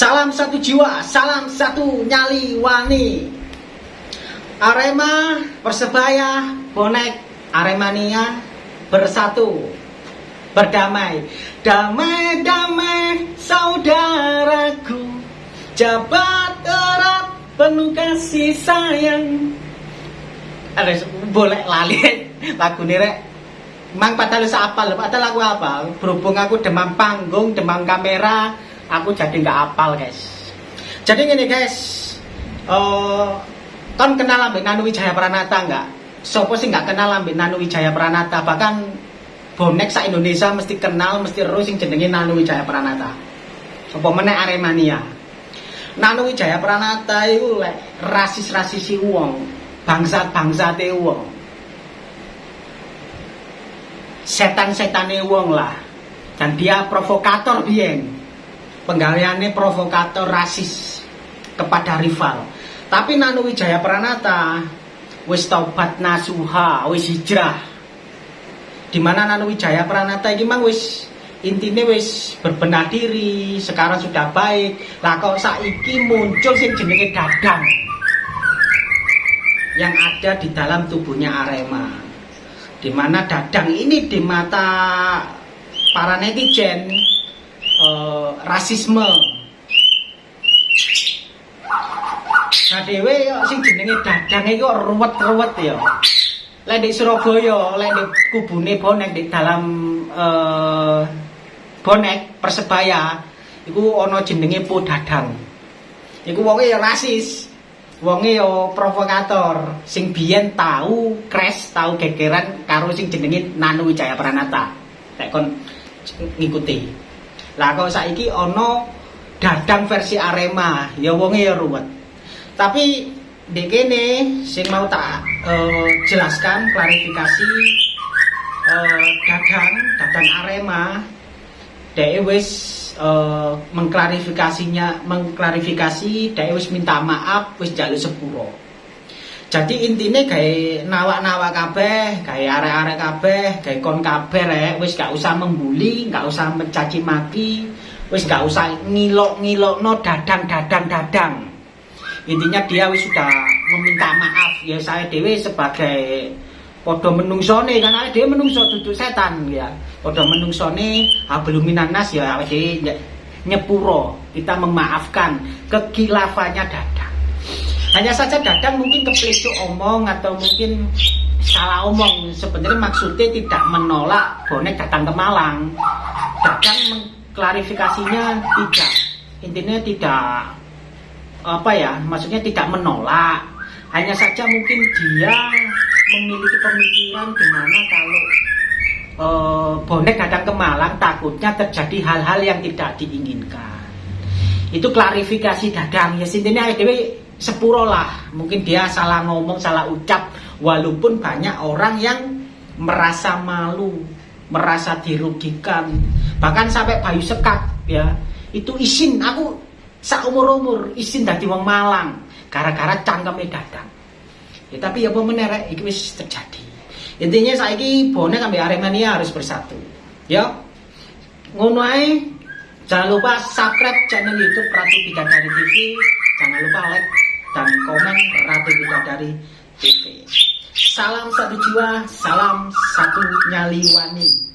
Salam satu jiwa, salam satu nyali wani. Arema, Persebaya, bonek Aremania bersatu. Berdamai, damai damai saudaraku. Jabat erat penuh kasih sayang. Ada boleh lali lagu ini rek. Mang padahal apa lho, padahal lagu apa? Berhubung aku demam panggung, demam kamera, aku jadi nggak apal guys. Jadi gini guys, uh, kan kenal ambek Nanu Wijaya Pranata nggak? Sopo sih nggak kenal ambek Nanu Wijaya Pranata? Bahkan bonek sa Indonesia mesti kenal, mesti terus sing jenenge Nanu Wijaya Pranata. Apa meneh Aremania. Nanu Wijaya Pranata itu lek rasis-rasisi wong, bangsa-bangsate wong setan-setane wong lah dan dia provokator bien penggaweannya provokator rasis kepada rival. Tapi Nanu Wijaya Pranata wis taubat nasuha wis hijrah. Di mana Nanu Wijaya Pranata ini mang wis intinya wis berbenah diri sekarang sudah baik. Lah kok saiki muncul sing jenenge dadang? Yang ada di dalam tubuhnya Arema. Di mana dadang ini di mata para netizen uh, rasisme. Nah dewe yo sing jenenge dadang itu ruwet-ruwet ya. Lek di Surabaya lek di kubune bonek di dalam uh, bonek persebaya iku ono jenenge po dadang. Iku wonge ya rasis wonge yo provokator. Sing biyen tahu crash tahu gegeran karo sing jenenge Nanu Wijaya Pranata lek kon ngikuti lah kok saiki ono dadang versi Arema? Ya wonge ya ruwet. Tapi di kene sing mau tak uh, jelaskan klarifikasi uh, dadang dadang Arema dhek wis uh, mengklarifikasinya mengklarifikasi dia wis minta maaf wis jalur sepuro jadi intinya kayak nawak-nawak kabeh kayak arek-arek kabeh kayak kon kabeh rek wis gak usah membuli gak usah mencaci maki wis gak usah ngilok-ngilok no dadang dadang dadang intinya dia wis sudah meminta maaf ya saya dewi sebagai podo menungsone kan awake dhewe menungso duduk setan ya. Podo menungsone belum minanas ya awake nyepuro. Kita memaafkan kekilafannya Dadang. Hanya saja Dadang mungkin keplecu omong atau mungkin salah omong. Sebenarnya maksudnya tidak menolak bonek datang ke Malang. Dadang mengklarifikasinya tidak. Intinya tidak apa ya, maksudnya tidak menolak. Hanya saja mungkin dia memiliki pemikiran gimana kalau uh, bonek datang ke Malang takutnya terjadi hal-hal yang tidak diinginkan itu klarifikasi dadang ya intinya dewi sepuro lah mungkin dia salah ngomong salah ucap walaupun banyak orang yang merasa malu merasa dirugikan bahkan sampai bayu sekat ya itu izin aku seumur umur izin dari wong Malang gara-gara cangkeme dadang Ya tapi ya apa menerek iki wis terjadi. Intinya saiki bonek ambil Aremania harus bersatu. Ya. Ngono ae. Jangan lupa subscribe channel YouTube Ratu Bidadari TV. Jangan lupa like dan komen Ratu Bidadari TV. Salam satu jiwa, salam satu nyali wani.